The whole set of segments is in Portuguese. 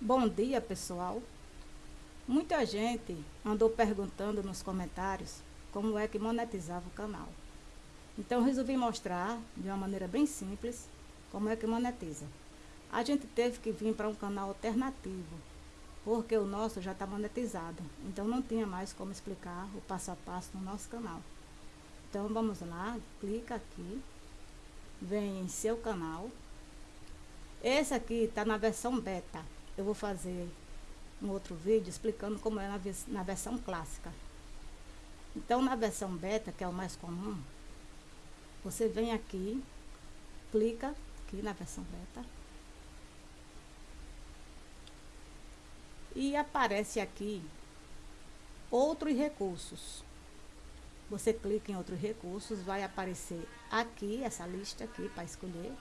Bom dia, pessoal. Muita gente andou perguntando nos comentários como é que monetizava o canal. Então, resolvi mostrar de uma maneira bem simples como é que monetiza. A gente teve que vir para um canal alternativo, porque o nosso já está monetizado. Então, não tinha mais como explicar o passo a passo no nosso canal. Então, vamos lá, clica aqui, vem em seu canal. Esse aqui está na versão beta eu vou fazer um outro vídeo explicando como é na, na versão clássica. Então, na versão beta, que é o mais comum, você vem aqui, clica aqui na versão beta. E aparece aqui outros recursos. Você clica em outros recursos, vai aparecer aqui, essa lista aqui para escolher.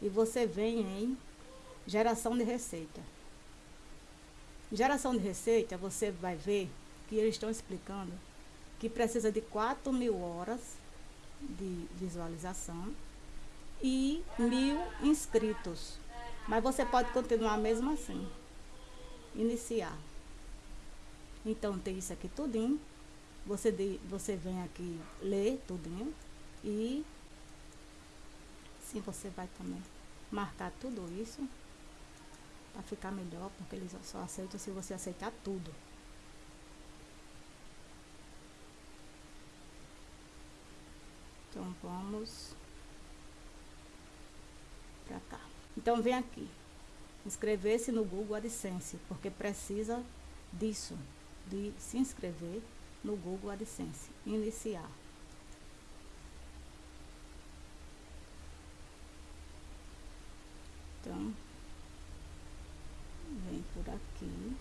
E você vem em geração de receita. Geração de receita, você vai ver que eles estão explicando que precisa de 4 mil horas de visualização e mil inscritos. Mas você pode continuar mesmo assim. Iniciar. Então tem isso aqui tudinho. Você, de, você vem aqui ler tudinho e sim você vai também marcar tudo isso para ficar melhor, porque eles só aceitam se você aceitar tudo. Então vamos para cá. Então vem aqui, inscrever-se no Google AdSense, porque precisa disso, de se inscrever no Google AdSense, iniciar. Então, por aqui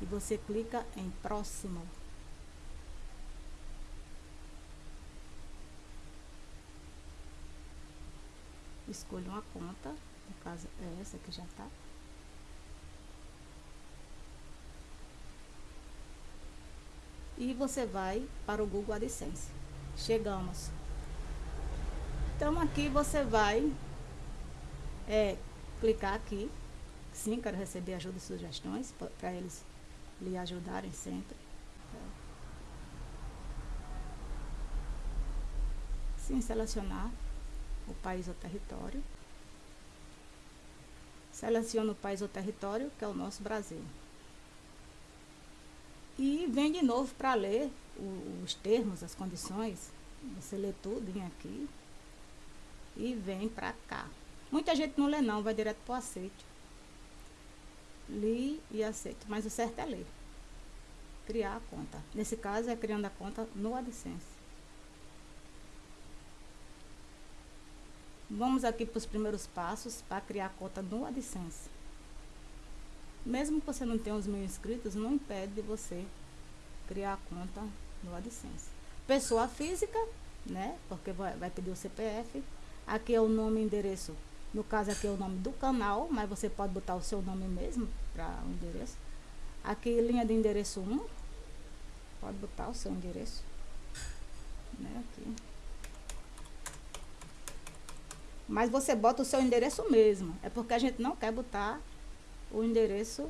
e você clica em próximo. Escolha uma conta, no caso é essa que já está. E você vai para o Google AdSense. Chegamos. Então aqui você vai é, clicar aqui Sim, quero receber ajuda e sugestões para eles lhe ajudarem sempre. Sim, selecionar o país ou território. Seleciona o país ou território, que é o nosso Brasil. E vem de novo para ler os termos, as condições. Você lê tudo aqui. E vem para cá. Muita gente não lê não, vai direto para o aceite li e aceito. Mas o certo é ler. Criar a conta. Nesse caso é criando a conta no AdSense. Vamos aqui para os primeiros passos para criar a conta no AdSense. Mesmo que você não tenha os mil inscritos, não impede de você criar a conta no AdSense. Pessoa física, né? Porque vai, vai pedir o CPF. Aqui é o nome e endereço no caso aqui é o nome do canal, mas você pode botar o seu nome mesmo para o endereço. Aqui linha de endereço 1. Pode botar o seu endereço. Né, aqui. Mas você bota o seu endereço mesmo. É porque a gente não quer botar o endereço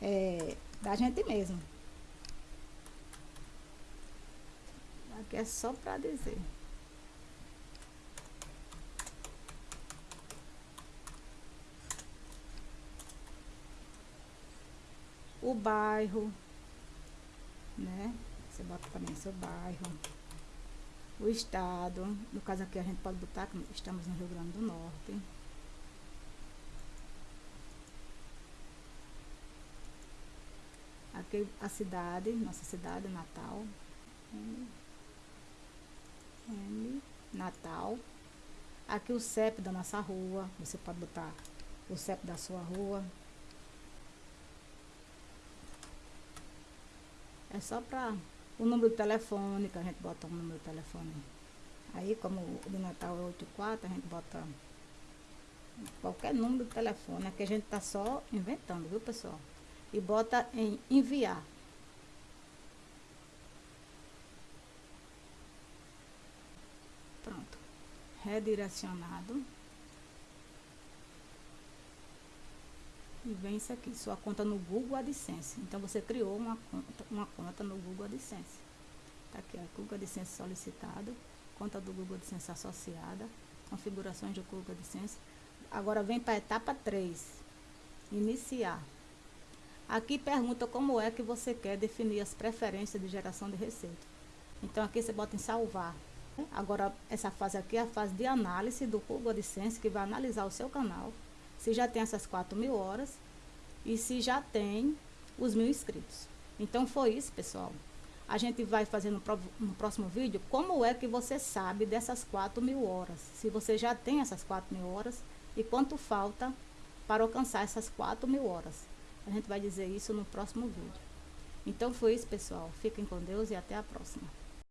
é, da gente mesmo. Aqui é só para dizer. O bairro, né? Você bota também seu bairro, o estado, no caso aqui a gente pode botar que estamos no Rio Grande do Norte. Aqui a cidade, nossa cidade, Natal. M, Natal. Aqui o CEP da nossa rua, você pode botar o CEP da sua rua. É só para o número de telefone, que a gente bota um número de telefone. Aí, como o de Natal é 84, a gente bota qualquer número de telefone, é que a gente tá só inventando, viu, pessoal? E bota em enviar. Pronto. Redirecionado. Vem isso aqui, sua conta no Google AdSense. Então você criou uma conta, uma conta no Google AdSense. Tá aqui, ó, Google AdSense solicitado, conta do Google AdSense associada, configurações do Google AdSense. Agora vem para a etapa 3, iniciar. Aqui pergunta como é que você quer definir as preferências de geração de receita. Então aqui você bota em salvar. Agora essa fase aqui é a fase de análise do Google AdSense que vai analisar o seu canal, se já tem essas 4 mil horas e se já tem os mil inscritos. Então foi isso, pessoal. A gente vai fazer no, no, próximo vídeo como é que você sabe dessas 4 mil horas. Se você já tem essas 4 mil horas e quanto falta para alcançar essas 4 mil horas. A gente vai dizer isso no próximo vídeo. Então foi isso, pessoal. Fiquem com Deus e até a próxima.